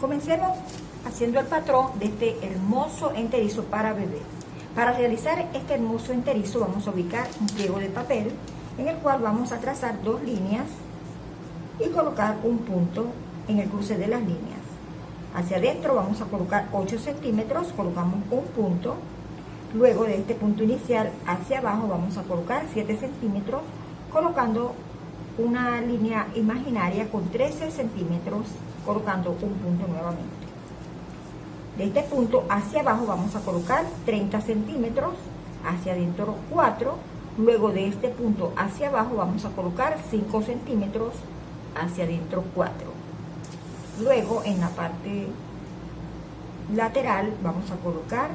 Comencemos haciendo el patrón de este hermoso enterizo para bebé. Para realizar este hermoso enterizo vamos a ubicar un pliego de papel en el cual vamos a trazar dos líneas y colocar un punto en el cruce de las líneas. Hacia adentro vamos a colocar 8 centímetros, colocamos un punto. Luego de este punto inicial hacia abajo vamos a colocar 7 centímetros, colocando una línea imaginaria con 13 centímetros, colocando un punto nuevamente. De este punto hacia abajo vamos a colocar 30 centímetros, hacia adentro 4, luego de este punto hacia abajo vamos a colocar 5 centímetros, hacia adentro 4. Luego en la parte lateral vamos a colocar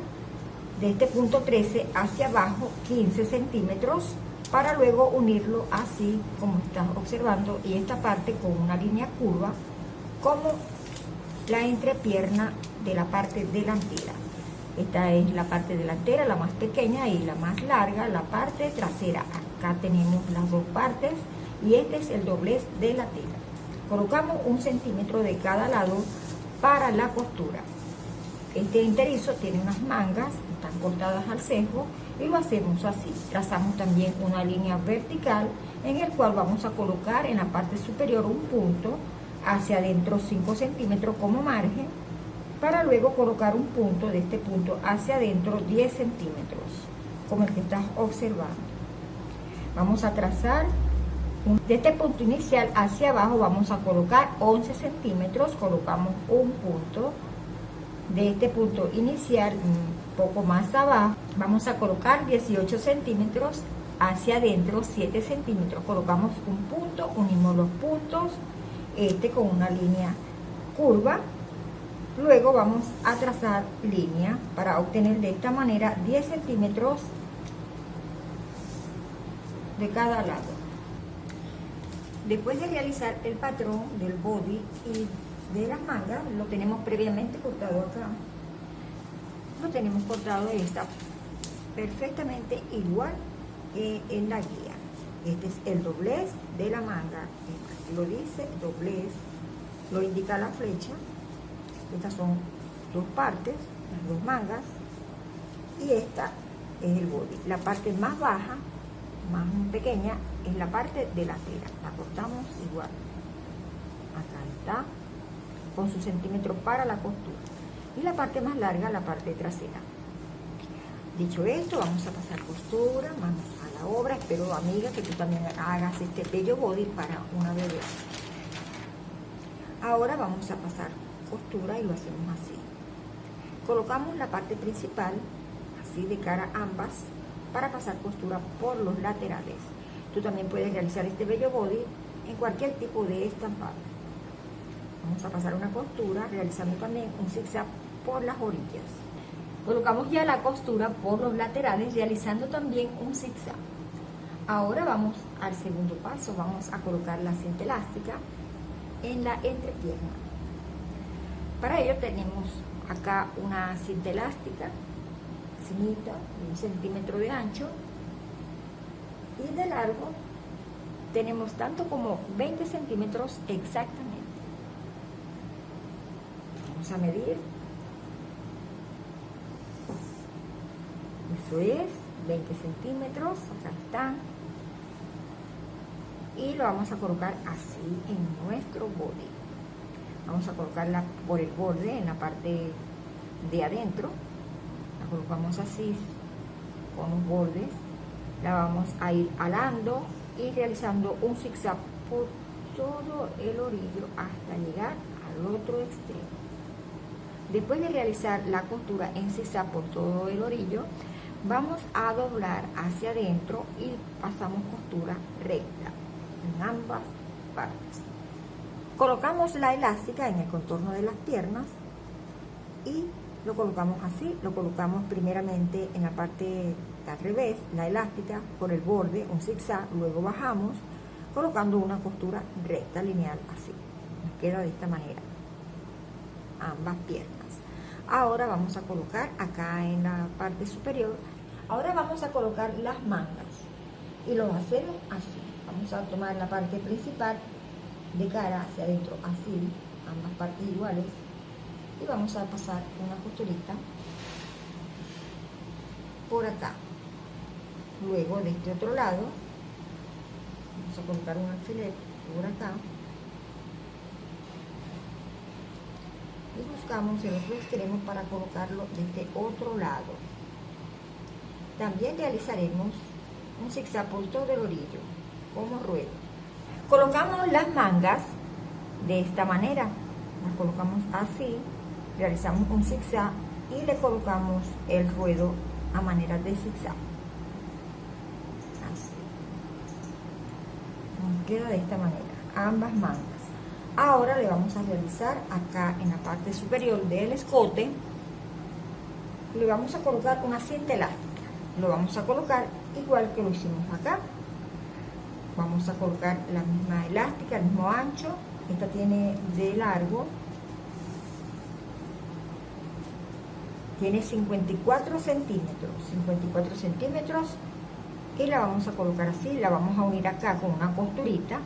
de este punto 13 hacia abajo 15 centímetros para luego unirlo así como estás observando y esta parte con una línea curva como la entrepierna de la parte delantera. Esta es la parte delantera, la más pequeña y la más larga, la parte trasera. Acá tenemos las dos partes y este es el doblez de la tela. Colocamos un centímetro de cada lado para la costura. Este enterizo tiene unas mangas, están cortadas al sesgo y lo hacemos así. Trazamos también una línea vertical en el cual vamos a colocar en la parte superior un punto hacia adentro 5 centímetros como margen para luego colocar un punto de este punto hacia adentro 10 centímetros como el que estás observando vamos a trazar de este punto inicial hacia abajo vamos a colocar 11 centímetros colocamos un punto de este punto inicial un poco más abajo vamos a colocar 18 centímetros hacia adentro 7 centímetros. Colocamos un punto unimos los puntos este con una línea curva. Luego vamos a trazar línea para obtener de esta manera 10 centímetros de cada lado. Después de realizar el patrón del body y de las mangas lo tenemos previamente cortado acá lo tenemos cortado y está perfectamente igual que en la guía este es el doblez de la manga lo dice doblez, lo indica la flecha. Estas son dos partes, las dos mangas, y esta es el body. La parte más baja, más pequeña, es la parte de la tela. La cortamos igual. Acá está, con su centímetro para la costura. Y la parte más larga, la parte trasera. Dicho esto, vamos a pasar costura, vamos a la obra. Espero, amiga, que tú también hagas este bello body para una bebé. Ahora vamos a pasar costura y lo hacemos así. Colocamos la parte principal, así de cara ambas, para pasar costura por los laterales. Tú también puedes realizar este bello body en cualquier tipo de estampado. Vamos a pasar una costura realizando también un zigzag por las orillas. Colocamos ya la costura por los laterales realizando también un zigzag. Ahora vamos al segundo paso, vamos a colocar la cinta elástica en la entrepierna. Para ello tenemos acá una cinta elástica, finita, de un centímetro de ancho y de largo tenemos tanto como 20 centímetros exactamente. Vamos a medir Eso es 20 centímetros, acá está. Y lo vamos a colocar así en nuestro body. Vamos a colocarla por el borde, en la parte de adentro. La colocamos así, con los bordes. La vamos a ir alando y realizando un zigzag por todo el orillo hasta llegar al otro extremo. Después de realizar la costura en zigzag por todo el orillo, vamos a doblar hacia adentro y pasamos costura recta en ambas partes. Colocamos la elástica en el contorno de las piernas y lo colocamos así, lo colocamos primeramente en la parte al revés, la elástica por el borde, un zigzag, luego bajamos colocando una costura recta, lineal, así. Nos queda de esta manera ambas piernas. Ahora vamos a colocar acá en la parte superior Ahora vamos a colocar las mangas y lo hacemos así. Vamos a tomar la parte principal de cara hacia adentro, así, ambas partes iguales. y vamos a pasar una costurita por acá luego de este otro lado vamos a colocar un alfiler por acá y buscamos el otro extremo para colocarlo de este otro lado. También realizaremos un zigzag por todo el orillo como ruedo. Colocamos las mangas de esta manera. Las colocamos así realizamos un zigzag y le colocamos el ruedo a manera de zigzag. Así. Nos queda de esta manera ambas mangas ahora le vamos a realizar acá en la parte superior del escote. Le vamos a colocar una cinta elástica lo vamos a colocar igual que lo hicimos acá. Vamos a colocar la misma elástica, el mismo ancho. Esta tiene de largo. Tiene 54 centímetros. 54 centímetros. Y la vamos a colocar así. La vamos a unir acá con una costurita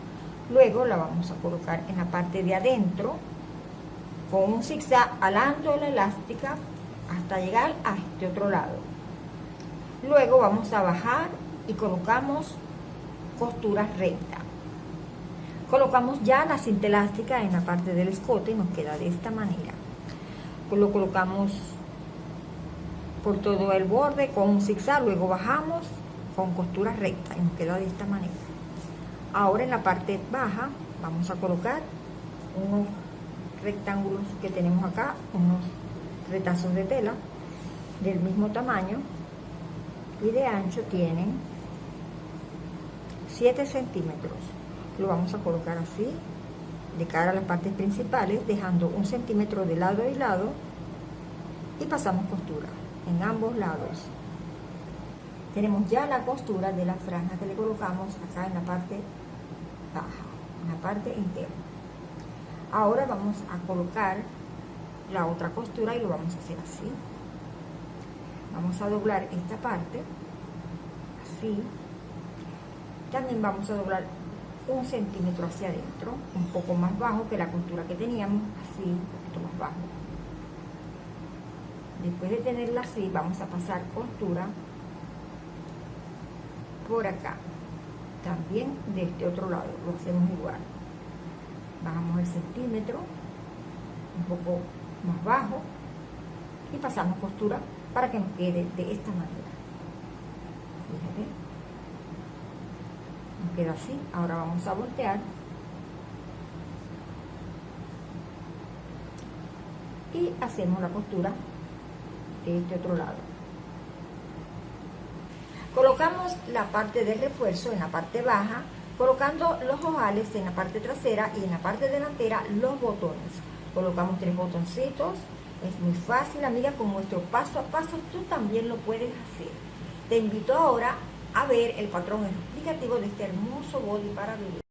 luego la vamos a colocar en la parte de adentro con un zigzag alando la elástica hasta llegar a este otro lado. Luego vamos a bajar y colocamos costura recta. Colocamos ya la cinta elástica en la parte del escote y nos queda de esta manera. Lo colocamos por todo el borde con un zigzag, luego bajamos con costura recta y nos queda de esta manera. Ahora en la parte baja vamos a colocar unos rectángulos que tenemos acá, unos retazos de tela del mismo tamaño y de ancho tienen 7 centímetros. Lo vamos a colocar así de cara a las partes principales, dejando un centímetro de lado y lado y pasamos costura en ambos lados. Tenemos ya la costura de la franja que le colocamos acá en la parte parte interna. Ahora vamos a colocar la otra costura y lo vamos a hacer así. Vamos a doblar esta parte, así. También vamos a doblar un centímetro hacia adentro, un poco más bajo que la costura que teníamos, así, un poquito más bajo después de tenerla así vamos a pasar costura por acá también de este otro lado lo hacemos igual. Bajamos el centímetro un poco más bajo y pasamos costura para que nos quede de esta manera. Fíjate. Nos queda así. Ahora vamos a voltear. Y hacemos la costura este otro lado. Colocamos la parte de refuerzo en la parte baja, colocando los ojales en la parte trasera y en la parte delantera los botones. Colocamos tres botoncitos, es muy fácil amiga, con nuestro paso a paso tú también lo puedes hacer. Te invito ahora a ver el patrón explicativo de este hermoso body para bebé.